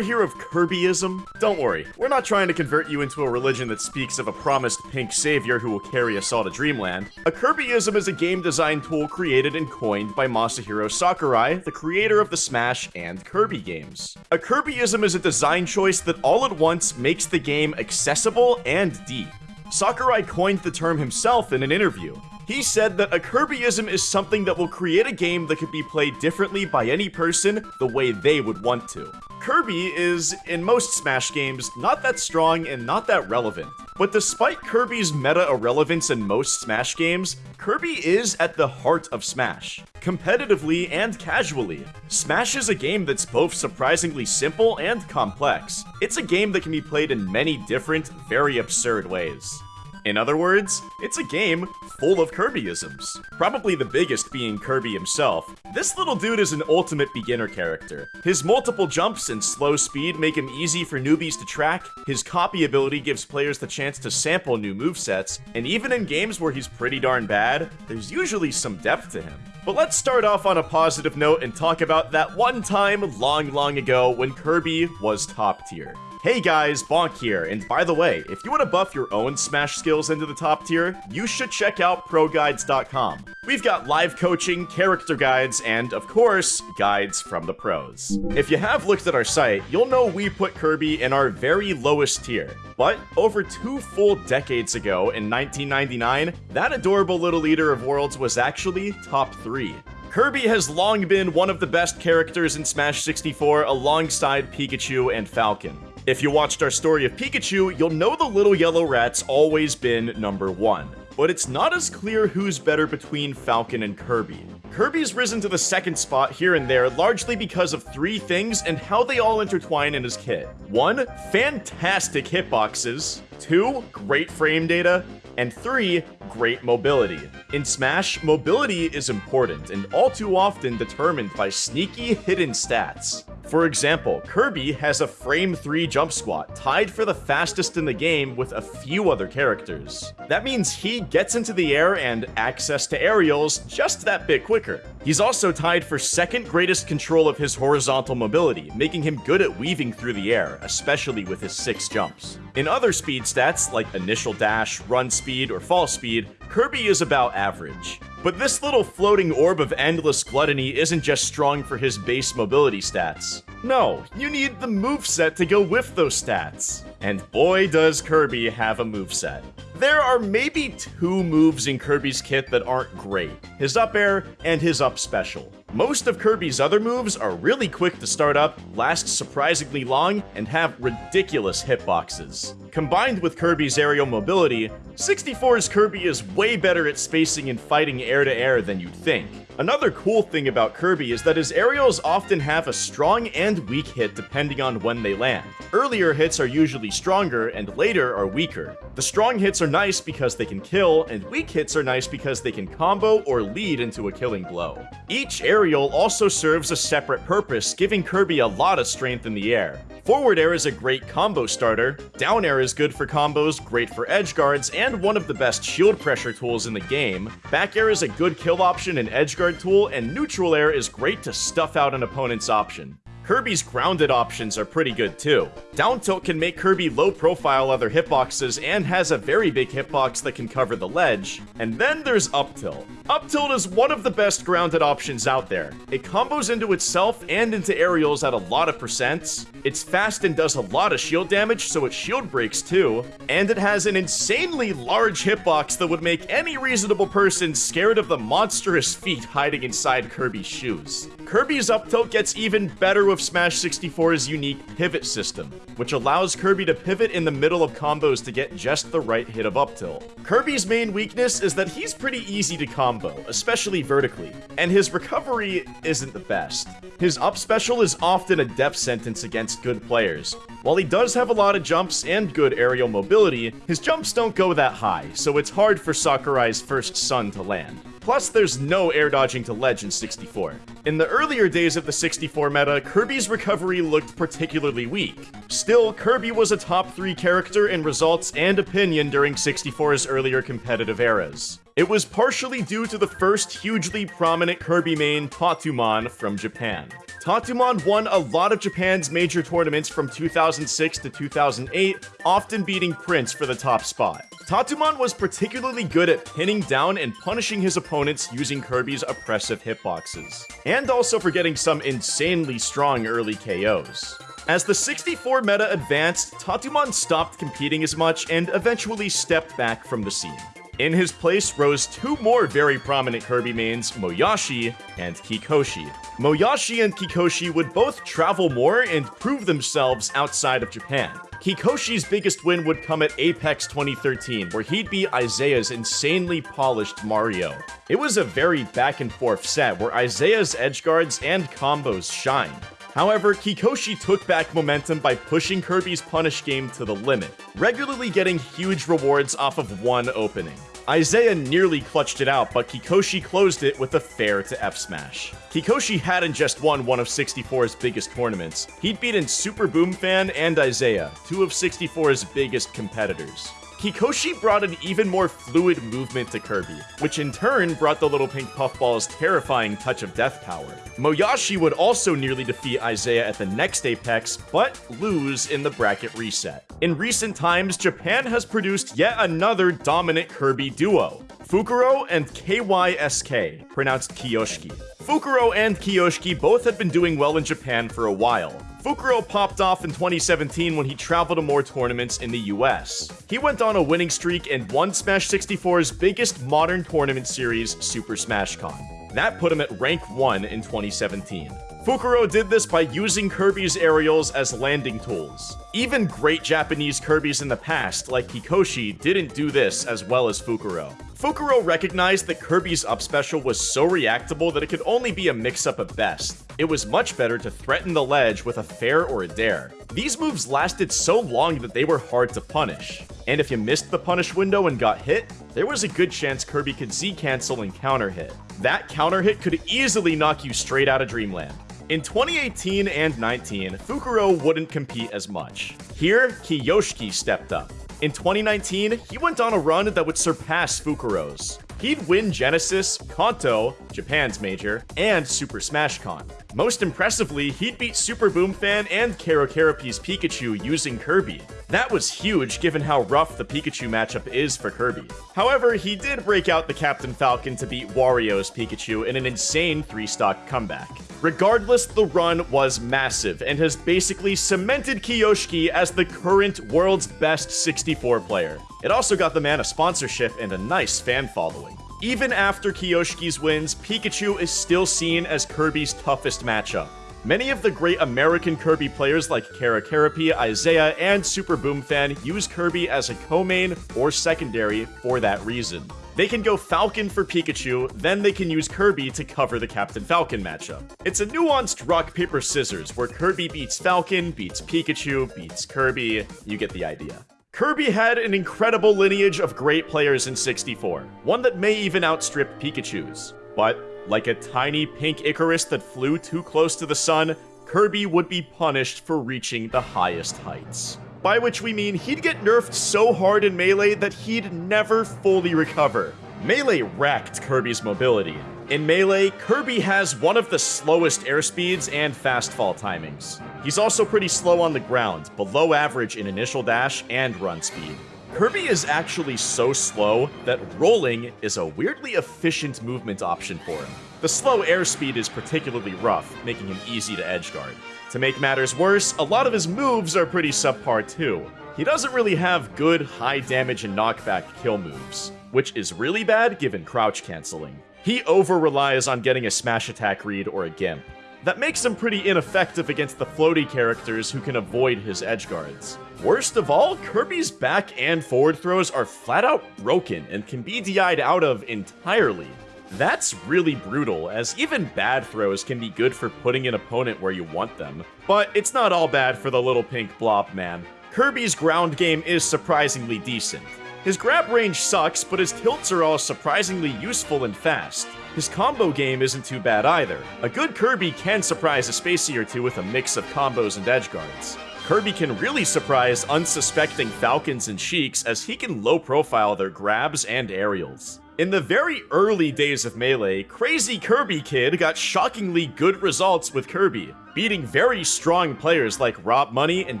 ever hear of Kirbyism? Don't worry, we're not trying to convert you into a religion that speaks of a promised pink savior who will carry us all to dreamland. A Kirbyism is a game design tool created and coined by Masahiro Sakurai, the creator of the Smash and Kirby games. A Kirbyism is a design choice that all at once makes the game accessible and deep. Sakurai coined the term himself in an interview. He said that a Kirbyism is something that will create a game that could be played differently by any person the way they would want to. Kirby is, in most Smash games, not that strong and not that relevant. But despite Kirby's meta irrelevance in most Smash games, Kirby is at the heart of Smash, competitively and casually. Smash is a game that's both surprisingly simple and complex. It's a game that can be played in many different, very absurd ways. In other words, it's a game full of Kirbyisms. Probably the biggest being Kirby himself. This little dude is an ultimate beginner character. His multiple jumps and slow speed make him easy for newbies to track, his copy ability gives players the chance to sample new movesets, and even in games where he's pretty darn bad, there's usually some depth to him. But let's start off on a positive note and talk about that one time long, long ago when Kirby was top tier. Hey guys, Bonk here, and by the way, if you want to buff your own Smash skills into the top tier, you should check out ProGuides.com. We've got live coaching, character guides, and of course, guides from the pros. If you have looked at our site, you'll know we put Kirby in our very lowest tier. But over two full decades ago, in 1999, that adorable little leader of worlds was actually top 3. Kirby has long been one of the best characters in Smash 64 alongside Pikachu and Falcon. If you watched our story of Pikachu, you'll know the little yellow rat's always been number one. But it's not as clear who's better between Falcon and Kirby. Kirby's risen to the second spot here and there largely because of three things and how they all intertwine in his kit. One, fantastic hitboxes. Two, great frame data. And three, great mobility. In Smash, mobility is important and all too often determined by sneaky hidden stats. For example, Kirby has a frame 3 jump squat, tied for the fastest in the game with a few other characters. That means he gets into the air and access to aerials just that bit quicker. He's also tied for second greatest control of his horizontal mobility, making him good at weaving through the air, especially with his 6 jumps. In other speed stats, like initial dash, run speed, or fall speed, Kirby is about average. But this little floating orb of endless gluttony isn't just strong for his base mobility stats. No, you need the moveset to go with those stats. And boy does Kirby have a moveset. There are maybe two moves in Kirby's kit that aren't great, his up air and his up special. Most of Kirby's other moves are really quick to start up, last surprisingly long, and have ridiculous hitboxes. Combined with Kirby's aerial mobility, 64's Kirby is way better at spacing and fighting air to air than you'd think. Another cool thing about Kirby is that his aerials often have a strong and weak hit depending on when they land. Earlier hits are usually stronger and later are weaker. The strong hits are nice because they can kill, and weak hits are nice because they can combo or lead into a killing blow. Each aerial also serves a separate purpose, giving Kirby a lot of strength in the air. Forward air is a great combo starter, down air is good for combos, great for edge guards, and one of the best shield pressure tools in the game. Back air is a good kill option and edge tool, and neutral air is great to stuff out an opponent's option. Kirby's grounded options are pretty good too. Down tilt can make Kirby low profile other hitboxes and has a very big hitbox that can cover the ledge. And then there's up tilt. Up tilt is one of the best grounded options out there. It combos into itself and into aerials at a lot of percents. It's fast and does a lot of shield damage, so it shield breaks too. And it has an insanely large hitbox that would make any reasonable person scared of the monstrous feet hiding inside Kirby's shoes. Kirby's up tilt gets even better with Smash 64's unique pivot system, which allows Kirby to pivot in the middle of combos to get just the right hit of up tilt. Kirby's main weakness is that he's pretty easy to combo, especially vertically, and his recovery isn't the best. His up special is often a death sentence against good players. While he does have a lot of jumps and good aerial mobility, his jumps don't go that high, so it's hard for Sakurai's first son to land. Plus, there's no air dodging to ledge in 64. In the earlier days of the 64 meta, Kirby's recovery looked particularly weak. Still, Kirby was a top 3 character in results and opinion during 64's earlier competitive eras. It was partially due to the first hugely prominent Kirby main, Tatumon, from Japan. Tatumon won a lot of Japan's major tournaments from 2006 to 2008, often beating Prince for the top spot. Tatumon was particularly good at pinning down and punishing his opponents using Kirby's oppressive hitboxes, and also for getting some insanely strong early KOs. As the 64 meta advanced, Tatumon stopped competing as much and eventually stepped back from the scene. In his place rose two more very prominent Kirby mains, Moyashi and Kikoshi. Moyashi and Kikoshi would both travel more and prove themselves outside of Japan. Kikoshi's biggest win would come at Apex 2013, where he'd be Isaiah's insanely polished Mario. It was a very back and forth set where Isaiah's edge guards and combos shined. However, Kikoshi took back momentum by pushing Kirby's punish game to the limit, regularly getting huge rewards off of one opening. Isaiah nearly clutched it out, but Kikoshi closed it with a fair to F smash. Kikoshi hadn't just won one of 64's biggest tournaments, he'd beaten Super Boom Fan and Isaiah, two of 64's biggest competitors. Kikoshi brought an even more fluid movement to Kirby, which in turn brought the little pink puffball's terrifying touch of death power. Moyashi would also nearly defeat Isaiah at the next Apex, but lose in the bracket reset. In recent times, Japan has produced yet another dominant Kirby duo, Fukuro and KYSK, pronounced Kiyoshiki. Fukuro and Kiyoshiki both had been doing well in Japan for a while, Fukuro popped off in 2017 when he traveled to more tournaments in the US. He went on a winning streak and won Smash 64's biggest modern tournament series, Super Smash Con. That put him at rank 1 in 2017. Fukuro did this by using Kirby's aerials as landing tools. Even great Japanese Kirbys in the past, like Kikoshi, didn't do this as well as Fukuro. Fukuro recognized that Kirby's up special was so reactable that it could only be a mix-up at best. It was much better to threaten the ledge with a fair or a dair. These moves lasted so long that they were hard to punish. And if you missed the punish window and got hit, there was a good chance Kirby could Z-cancel and counter hit. That counter hit could easily knock you straight out of Dreamland. In 2018 and 19, Fukuro wouldn't compete as much. Here, Kiyoshiki stepped up. In 2019, he went on a run that would surpass Fukuro's. He'd win Genesis, Kanto, Japan's major, and Super Smash Con. Most impressively, he'd beat Super Boom Fan and KeraKeraP's Pikachu using Kirby. That was huge given how rough the Pikachu matchup is for Kirby. However, he did break out the Captain Falcon to beat Wario's Pikachu in an insane 3-stock comeback. Regardless, the run was massive and has basically cemented Kiyoshiki as the current world's best 64 player. It also got the man a sponsorship and a nice fan following. Even after Kiyoshiki's wins, Pikachu is still seen as Kirby's toughest matchup. Many of the great American Kirby players like KeraKeraP, Isaiah, and Super Boom Fan use Kirby as a co-main or secondary for that reason. They can go Falcon for Pikachu, then they can use Kirby to cover the Captain Falcon matchup. It's a nuanced rock, paper, scissors, where Kirby beats Falcon, beats Pikachu, beats Kirby, you get the idea. Kirby had an incredible lineage of great players in 64, one that may even outstrip Pikachu's. But, like a tiny pink Icarus that flew too close to the sun, Kirby would be punished for reaching the highest heights by which we mean he'd get nerfed so hard in Melee that he'd never fully recover. Melee wrecked Kirby's mobility. In Melee, Kirby has one of the slowest airspeeds and fast fall timings. He's also pretty slow on the ground, below average in initial dash and run speed. Kirby is actually so slow that rolling is a weirdly efficient movement option for him. The slow airspeed is particularly rough, making him easy to edgeguard. To make matters worse, a lot of his moves are pretty subpar too. He doesn't really have good high damage and knockback kill moves, which is really bad given crouch canceling. He over-relies on getting a smash attack read or a gimp. That makes him pretty ineffective against the floaty characters who can avoid his edge guards. Worst of all, Kirby's back and forward throws are flat out broken and can be DI'd out of entirely. That's really brutal, as even bad throws can be good for putting an opponent where you want them. But it's not all bad for the little pink blob man. Kirby's ground game is surprisingly decent. His grab range sucks, but his tilts are all surprisingly useful and fast. His combo game isn't too bad either. A good Kirby can surprise a Spacey or two with a mix of combos and edge guards. Kirby can really surprise unsuspecting Falcons and Sheiks as he can low profile their grabs and aerials. In the very early days of Melee, Crazy Kirby Kid got shockingly good results with Kirby, beating very strong players like Rob Money and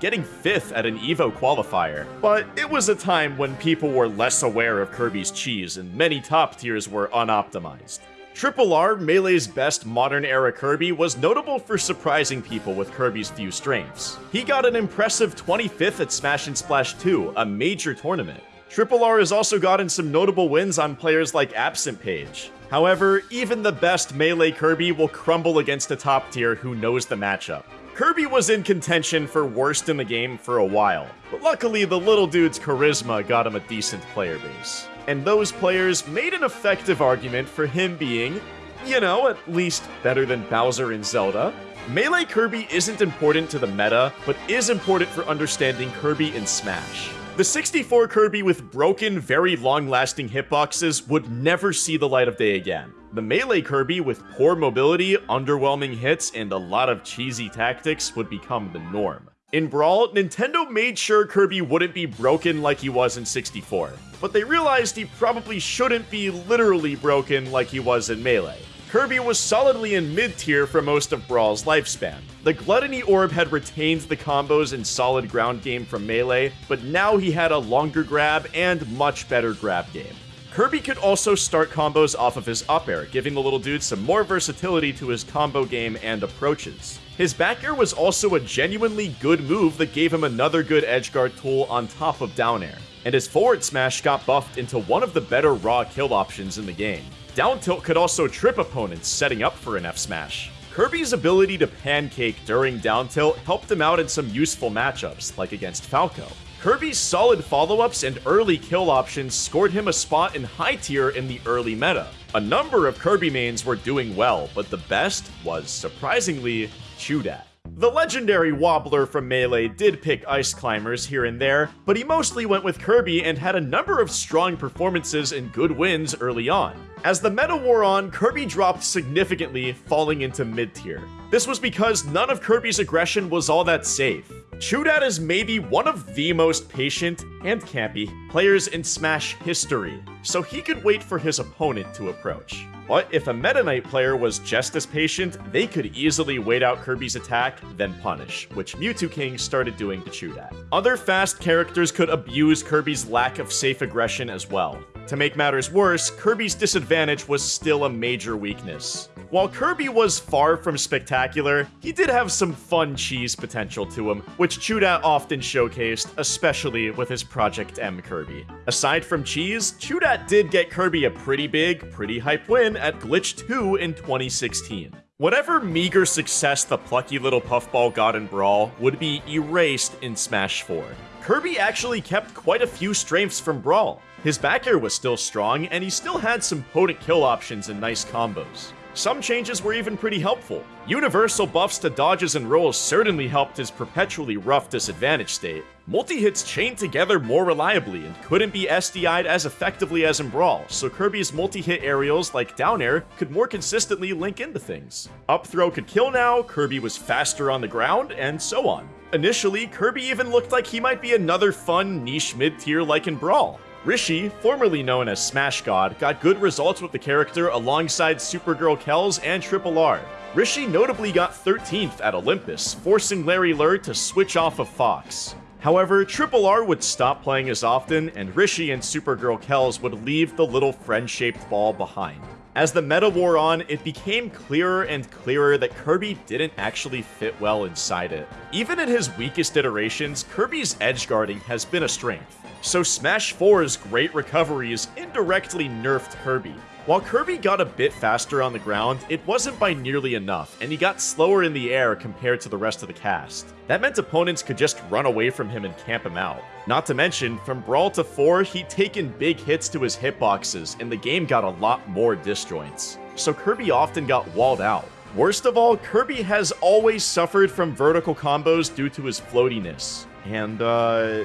getting 5th at an EVO qualifier. But it was a time when people were less aware of Kirby's cheese and many top tiers were unoptimized. Triple R, Melee's best modern era Kirby, was notable for surprising people with Kirby's few strengths. He got an impressive 25th at Smash and Splash 2, a major tournament. Triple R has also gotten some notable wins on players like Absent Page. However, even the best Melee Kirby will crumble against a top tier who knows the matchup. Kirby was in contention for worst in the game for a while, but luckily the little dude's charisma got him a decent player base. And those players made an effective argument for him being, you know, at least better than Bowser in Zelda. Melee Kirby isn't important to the meta, but is important for understanding Kirby in Smash. The 64 Kirby with broken, very long-lasting hitboxes would never see the light of day again. The Melee Kirby with poor mobility, underwhelming hits, and a lot of cheesy tactics would become the norm. In Brawl, Nintendo made sure Kirby wouldn't be broken like he was in 64, but they realized he probably shouldn't be literally broken like he was in Melee. Kirby was solidly in mid-tier for most of Brawl's lifespan. The Gluttony Orb had retained the combos and solid ground game from Melee, but now he had a longer grab and much better grab game. Kirby could also start combos off of his up air, giving the little dude some more versatility to his combo game and approaches. His back air was also a genuinely good move that gave him another good edgeguard tool on top of down air, and his forward smash got buffed into one of the better raw kill options in the game. Down tilt could also trip opponents, setting up for an F smash. Kirby's ability to pancake during down tilt helped him out in some useful matchups, like against Falco. Kirby's solid follow-ups and early kill options scored him a spot in high tier in the early meta. A number of Kirby mains were doing well, but the best was, surprisingly, Chudat. The legendary Wobbler from Melee did pick Ice Climbers here and there, but he mostly went with Kirby and had a number of strong performances and good wins early on. As the meta wore on, Kirby dropped significantly, falling into mid-tier. This was because none of Kirby's aggression was all that safe. Chudat is maybe one of the most patient and campy players in Smash history, so he could wait for his opponent to approach. But if a Meta Knight player was just as patient, they could easily wait out Kirby's attack, then punish, which Mew2King started doing to Chudat. Other fast characters could abuse Kirby's lack of safe aggression as well. To make matters worse, Kirby's disadvantage was still a major weakness. While Kirby was far from spectacular, he did have some fun cheese potential to him, which Chudat often showcased, especially with his Project M Kirby. Aside from cheese, Chudat did get Kirby a pretty big, pretty hype win at Glitch 2 in 2016. Whatever meager success the plucky little puffball got in Brawl would be erased in Smash 4. Kirby actually kept quite a few strengths from Brawl. His back air was still strong, and he still had some potent kill options and nice combos. Some changes were even pretty helpful. Universal buffs to dodges and rolls certainly helped his perpetually rough disadvantage state. Multi-hits chained together more reliably and couldn't be SDI'd as effectively as in Brawl, so Kirby's multi-hit aerials like down air could more consistently link into things. Up throw could kill now, Kirby was faster on the ground, and so on. Initially, Kirby even looked like he might be another fun niche mid-tier like in Brawl. Rishi, formerly known as Smash God, got good results with the character alongside Supergirl Kells and Triple R. Rishi notably got 13th at Olympus, forcing Larry Lurr to switch off of Fox. However, Triple R would stop playing as often, and Rishi and Supergirl Kells would leave the little friend-shaped ball behind. As the meta wore on, it became clearer and clearer that Kirby didn't actually fit well inside it. Even in his weakest iterations, Kirby's edge guarding has been a strength. So Smash 4's great recoveries indirectly nerfed Kirby. While Kirby got a bit faster on the ground, it wasn't by nearly enough, and he got slower in the air compared to the rest of the cast. That meant opponents could just run away from him and camp him out. Not to mention, from Brawl to 4, he'd taken big hits to his hitboxes, and the game got a lot more disjoints. So Kirby often got walled out. Worst of all, Kirby has always suffered from vertical combos due to his floatiness. And, uh,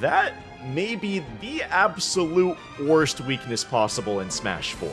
that may be the absolute worst weakness possible in Smash 4.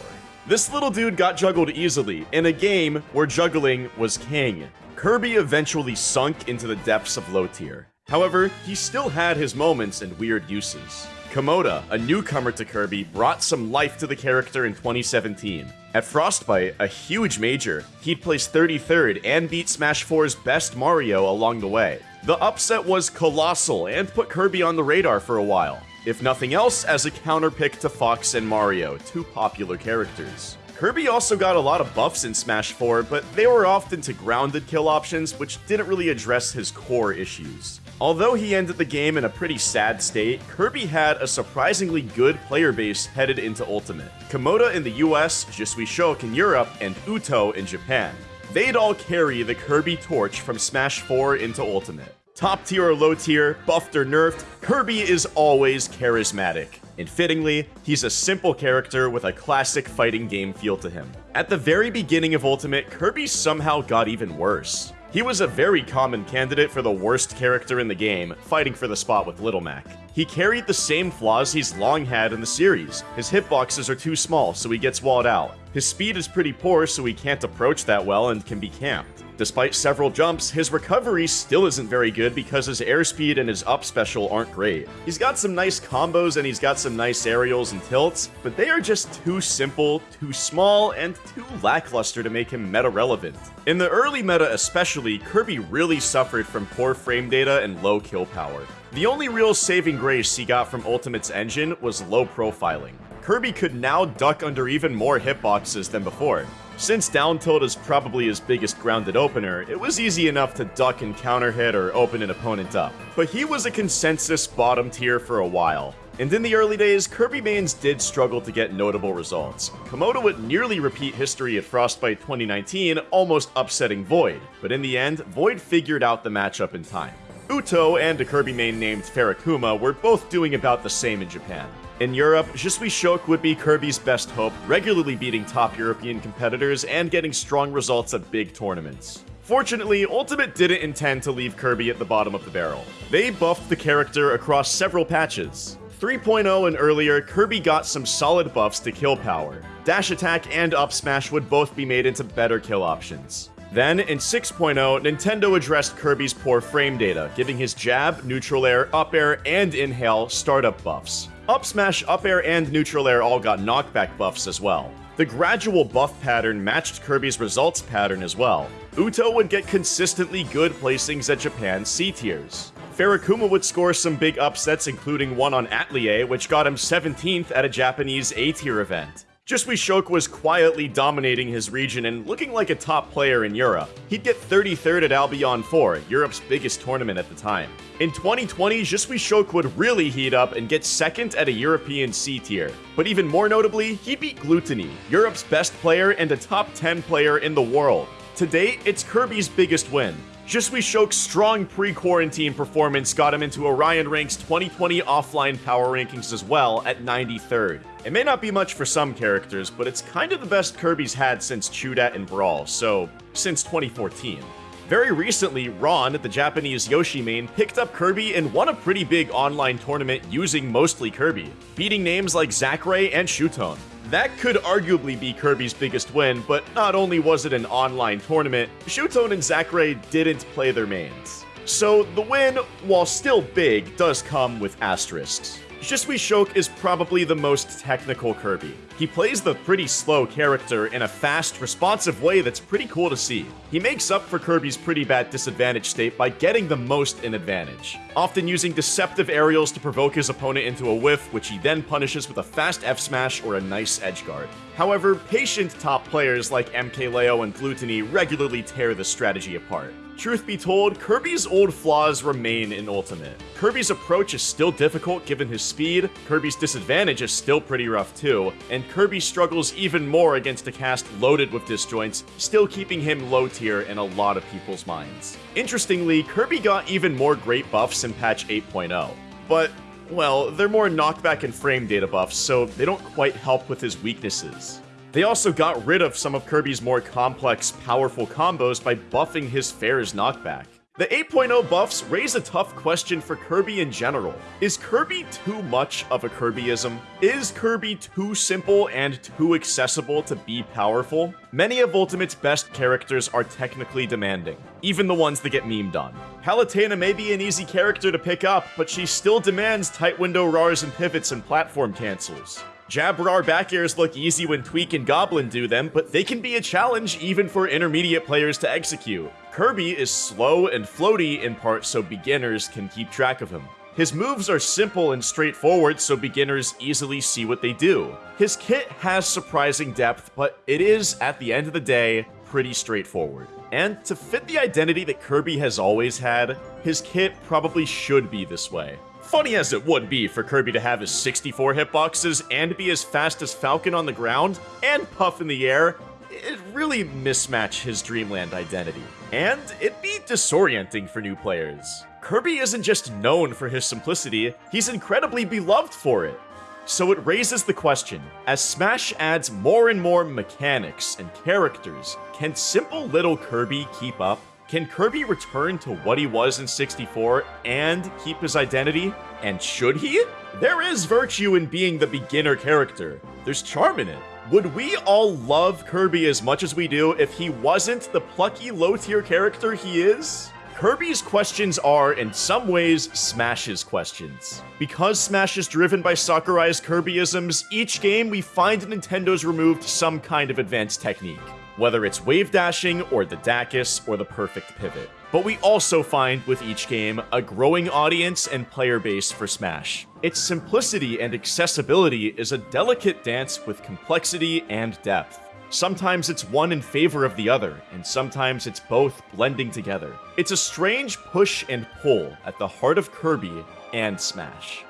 This little dude got juggled easily, in a game where juggling was king. Kirby eventually sunk into the depths of low tier. However, he still had his moments and weird uses. Komoda, a newcomer to Kirby, brought some life to the character in 2017. At Frostbite, a huge major, he'd place 33rd and beat Smash 4's best Mario along the way. The upset was colossal and put Kirby on the radar for a while, if nothing else as a counterpick to Fox and Mario, two popular characters. Kirby also got a lot of buffs in Smash 4, but they were often to grounded kill options, which didn't really address his core issues. Although he ended the game in a pretty sad state, Kirby had a surprisingly good player base headed into Ultimate. Komoda in the US, Jisuishoke in Europe, and Uto in Japan. They'd all carry the Kirby torch from Smash 4 into Ultimate. Top tier or low tier, buffed or nerfed, Kirby is always charismatic. And fittingly, he's a simple character with a classic fighting game feel to him. At the very beginning of Ultimate, Kirby somehow got even worse. He was a very common candidate for the worst character in the game, fighting for the spot with Little Mac. He carried the same flaws he's long had in the series. His hitboxes are too small, so he gets walled out. His speed is pretty poor, so he can't approach that well and can be camped. Despite several jumps, his recovery still isn't very good because his airspeed and his up special aren't great. He's got some nice combos and he's got some nice aerials and tilts, but they are just too simple, too small, and too lackluster to make him meta relevant. In the early meta especially, Kirby really suffered from poor frame data and low kill power. The only real saving grace he got from Ultimate's engine was low profiling. Kirby could now duck under even more hitboxes than before. Since down tilt is probably his biggest grounded opener, it was easy enough to duck and counter hit or open an opponent up. But he was a consensus bottom tier for a while. And in the early days, Kirby mains did struggle to get notable results. Komoda would nearly repeat history at Frostbite 2019, almost upsetting Void, but in the end, Void figured out the matchup in time. Uto and a Kirby main named Farakuma were both doing about the same in Japan. In Europe, Jisuishoke would be Kirby's best hope, regularly beating top European competitors and getting strong results at big tournaments. Fortunately, Ultimate didn't intend to leave Kirby at the bottom of the barrel. They buffed the character across several patches. 3.0 and earlier, Kirby got some solid buffs to kill power. Dash attack and up smash would both be made into better kill options. Then, in 6.0, Nintendo addressed Kirby's poor frame data, giving his jab, neutral air, up air, and inhale startup buffs. Up smash, up air, and neutral air all got knockback buffs as well. The gradual buff pattern matched Kirby's results pattern as well. Uto would get consistently good placings at Japan's C tiers. Farakuma would score some big upsets, including one on Atelier, which got him 17th at a Japanese A-tier event. Jisuishoke was quietly dominating his region and looking like a top player in Europe. He'd get 33rd at Albion 4, Europe's biggest tournament at the time. In 2020, Jisuishoke would really heat up and get second at a European C tier. But even more notably, he beat Glutonny, Europe's best player and a top 10 player in the world. To date, it's Kirby's biggest win. Jisuishoke's strong pre-quarantine performance got him into Orion Rank's 2020 offline power rankings as well at 93rd. It may not be much for some characters, but it's kind of the best Kirby's had since Chudat and Brawl, so since 2014. Very recently, Ron, the Japanese Yoshi main, picked up Kirby and won a pretty big online tournament using mostly Kirby, beating names like Zackray and Shuton. That could arguably be Kirby's biggest win, but not only was it an online tournament, Shuton and Zackray didn't play their mains. So the win, while still big, does come with asterisks. Jisuishoke is probably the most technical Kirby. He plays the pretty slow character in a fast, responsive way that's pretty cool to see. He makes up for Kirby's pretty bad disadvantage state by getting the most in advantage, often using deceptive aerials to provoke his opponent into a whiff, which he then punishes with a fast F smash or a nice edge guard. However, patient top players like MKLeo and Glutonny regularly tear the strategy apart. Truth be told, Kirby's old flaws remain in Ultimate. Kirby's approach is still difficult given his speed, Kirby's disadvantage is still pretty rough too, and Kirby struggles even more against a cast loaded with disjoints, still keeping him low tier in a lot of people's minds. Interestingly, Kirby got even more great buffs in patch 8.0, but well, they're more knockback and frame data buffs, so they don't quite help with his weaknesses. They also got rid of some of Kirby's more complex, powerful combos by buffing his Fair's knockback. The 8.0 buffs raise a tough question for Kirby in general. Is Kirby too much of a Kirbyism? Is Kirby too simple and too accessible to be powerful? Many of Ultimate's best characters are technically demanding, even the ones that get memed on. Palutena may be an easy character to pick up, but she still demands tight window RARs and pivots and platform cancels. Jab RAR back airs look easy when Tweak and Goblin do them, but they can be a challenge even for intermediate players to execute. Kirby is slow and floaty in part so beginners can keep track of him. His moves are simple and straightforward so beginners easily see what they do. His kit has surprising depth, but it is, at the end of the day, pretty straightforward. And to fit the identity that Kirby has always had, his kit probably should be this way. Funny as it would be for Kirby to have his 64 hitboxes and be as fast as Falcon on the ground and Puff in the air, it really mismatch his Dreamland identity. And it'd be disorienting for new players. Kirby isn't just known for his simplicity, he's incredibly beloved for it. So it raises the question, as Smash adds more and more mechanics and characters, can simple little Kirby keep up? Can Kirby return to what he was in 64 and keep his identity? And should he? There is virtue in being the beginner character. There's charm in it. Would we all love Kirby as much as we do if he wasn't the plucky low-tier character he is? Kirby's questions are, in some ways, Smash's questions. Because Smash is driven by Sakurai's Kirbyisms, each game we find Nintendo's removed some kind of advanced technique whether it's wave dashing or the Dacus or the perfect pivot. But we also find with each game a growing audience and player base for Smash. Its simplicity and accessibility is a delicate dance with complexity and depth. Sometimes it's one in favor of the other, and sometimes it's both blending together. It's a strange push and pull at the heart of Kirby and Smash.